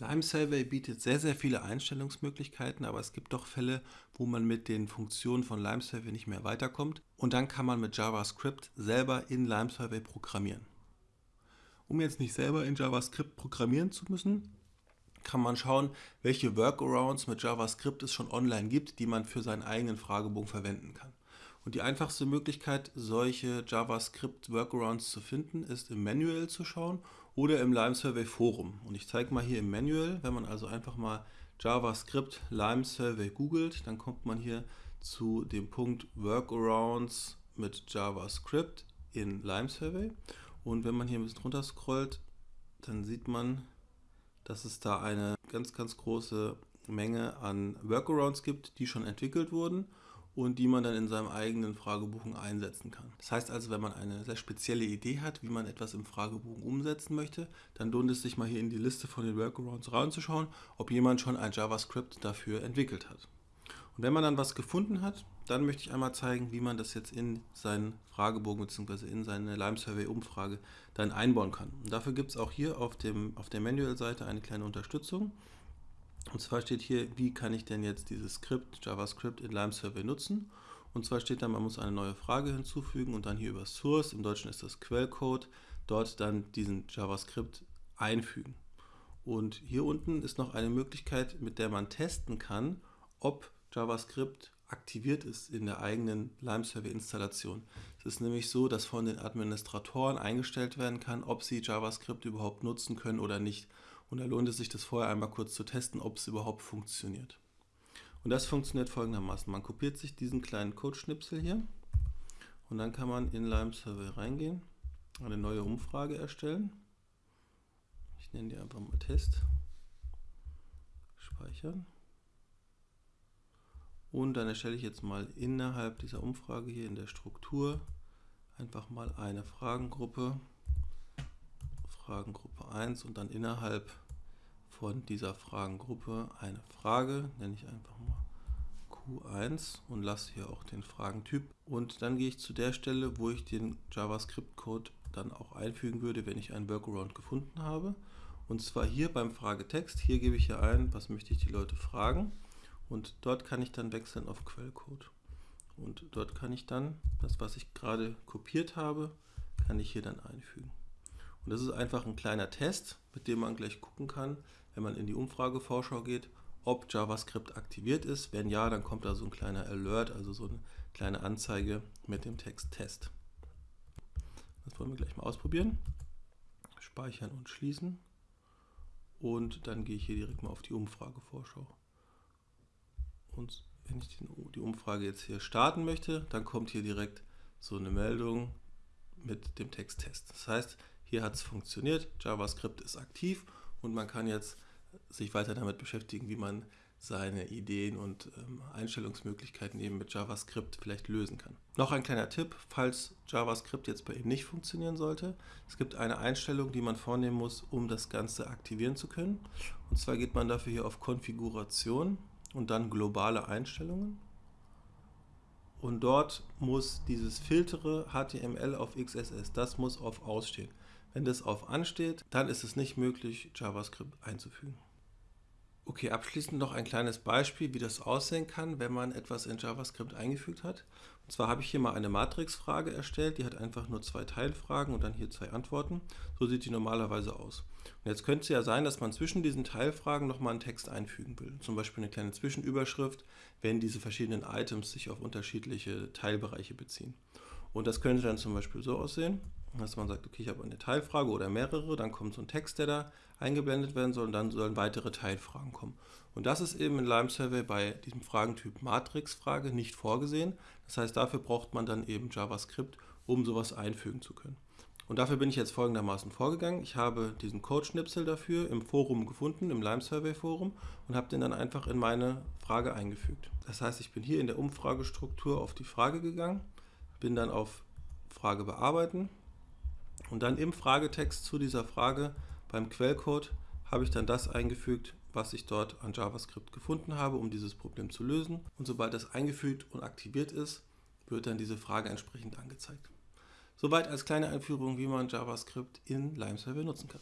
Lime Survey bietet sehr, sehr viele Einstellungsmöglichkeiten, aber es gibt doch Fälle, wo man mit den Funktionen von Lime Survey nicht mehr weiterkommt und dann kann man mit JavaScript selber in Lime Survey programmieren. Um jetzt nicht selber in JavaScript programmieren zu müssen, kann man schauen, welche Workarounds mit JavaScript es schon online gibt, die man für seinen eigenen Fragebogen verwenden kann. Und die einfachste Möglichkeit, solche JavaScript-Workarounds zu finden, ist im Manual zu schauen oder im Lime Survey Forum. Und ich zeige mal hier im Manual, wenn man also einfach mal JavaScript Lime Survey googelt, dann kommt man hier zu dem Punkt Workarounds mit JavaScript in Lime Survey. Und wenn man hier ein bisschen runter scrollt, dann sieht man, dass es da eine ganz, ganz große Menge an Workarounds gibt, die schon entwickelt wurden und die man dann in seinem eigenen Fragebogen einsetzen kann. Das heißt also, wenn man eine sehr spezielle Idee hat, wie man etwas im Fragebogen umsetzen möchte, dann lohnt es sich mal hier in die Liste von den Workarounds reinzuschauen, ob jemand schon ein JavaScript dafür entwickelt hat. Und wenn man dann was gefunden hat, dann möchte ich einmal zeigen, wie man das jetzt in seinen Fragebogen bzw. in seine Lime Survey Umfrage dann einbauen kann. Und dafür gibt es auch hier auf, dem, auf der Manual-Seite eine kleine Unterstützung. Und zwar steht hier, wie kann ich denn jetzt dieses Skript, JavaScript in Lime Survey nutzen? Und zwar steht da, man muss eine neue Frage hinzufügen und dann hier über Source, im Deutschen ist das Quellcode, dort dann diesen JavaScript einfügen. Und hier unten ist noch eine Möglichkeit, mit der man testen kann, ob JavaScript aktiviert ist in der eigenen Lime Survey Installation. Es ist nämlich so, dass von den Administratoren eingestellt werden kann, ob sie JavaScript überhaupt nutzen können oder nicht. Und da lohnt es sich, das vorher einmal kurz zu testen, ob es überhaupt funktioniert. Und das funktioniert folgendermaßen. Man kopiert sich diesen kleinen Code-Schnipsel hier und dann kann man in Lime Survey reingehen, eine neue Umfrage erstellen. Ich nenne die einfach mal Test. Speichern. Und dann erstelle ich jetzt mal innerhalb dieser Umfrage hier in der Struktur einfach mal eine Fragengruppe, Fragengruppe 1 und dann innerhalb von dieser Fragengruppe eine Frage, nenne ich einfach mal Q1 und lasse hier auch den Fragentyp. Und dann gehe ich zu der Stelle, wo ich den JavaScript-Code dann auch einfügen würde, wenn ich einen Workaround gefunden habe. Und zwar hier beim Fragetext. Hier gebe ich hier ein, was möchte ich die Leute fragen und dort kann ich dann wechseln auf Quellcode. Und dort kann ich dann das, was ich gerade kopiert habe, kann ich hier dann einfügen. Und das ist einfach ein kleiner Test, mit dem man gleich gucken kann, wenn man in die Umfragevorschau geht, ob JavaScript aktiviert ist. Wenn ja, dann kommt da so ein kleiner Alert, also so eine kleine Anzeige mit dem Text Test. Das wollen wir gleich mal ausprobieren. Speichern und schließen. Und dann gehe ich hier direkt mal auf die Umfragevorschau. Und wenn ich die Umfrage jetzt hier starten möchte, dann kommt hier direkt so eine Meldung mit dem Text Test. Das heißt, hier hat es funktioniert, JavaScript ist aktiv und man kann jetzt sich weiter damit beschäftigen, wie man seine Ideen und ähm, Einstellungsmöglichkeiten eben mit JavaScript vielleicht lösen kann. Noch ein kleiner Tipp, falls JavaScript jetzt bei Ihnen nicht funktionieren sollte. Es gibt eine Einstellung, die man vornehmen muss, um das Ganze aktivieren zu können. Und zwar geht man dafür hier auf Konfiguration und dann globale Einstellungen. Und dort muss dieses Filtere HTML auf XSS, das muss auf Ausstehen. Wenn das auf Ansteht, dann ist es nicht möglich, JavaScript einzufügen. Okay, abschließend noch ein kleines Beispiel, wie das aussehen kann, wenn man etwas in JavaScript eingefügt hat. Und zwar habe ich hier mal eine Matrixfrage erstellt, die hat einfach nur zwei Teilfragen und dann hier zwei Antworten. So sieht die normalerweise aus. Und jetzt könnte es ja sein, dass man zwischen diesen Teilfragen nochmal einen Text einfügen will. Zum Beispiel eine kleine Zwischenüberschrift, wenn diese verschiedenen Items sich auf unterschiedliche Teilbereiche beziehen. Und das könnte dann zum Beispiel so aussehen, dass man sagt, okay, ich habe eine Teilfrage oder mehrere, dann kommt so ein Text, der da eingeblendet werden soll und dann sollen weitere Teilfragen kommen. Und das ist eben in Lime Survey bei diesem Fragentyp Matrix-Frage nicht vorgesehen. Das heißt, dafür braucht man dann eben JavaScript, um sowas einfügen zu können. Und dafür bin ich jetzt folgendermaßen vorgegangen. Ich habe diesen Code-Schnipsel dafür im Forum gefunden, im Lime Survey Forum und habe den dann einfach in meine Frage eingefügt. Das heißt, ich bin hier in der Umfragestruktur auf die Frage gegangen, bin dann auf Frage bearbeiten und dann im Fragetext zu dieser Frage beim Quellcode habe ich dann das eingefügt, was ich dort an JavaScript gefunden habe, um dieses Problem zu lösen. Und sobald das eingefügt und aktiviert ist, wird dann diese Frage entsprechend angezeigt. Soweit als kleine Einführung, wie man JavaScript in Lime Survey nutzen kann.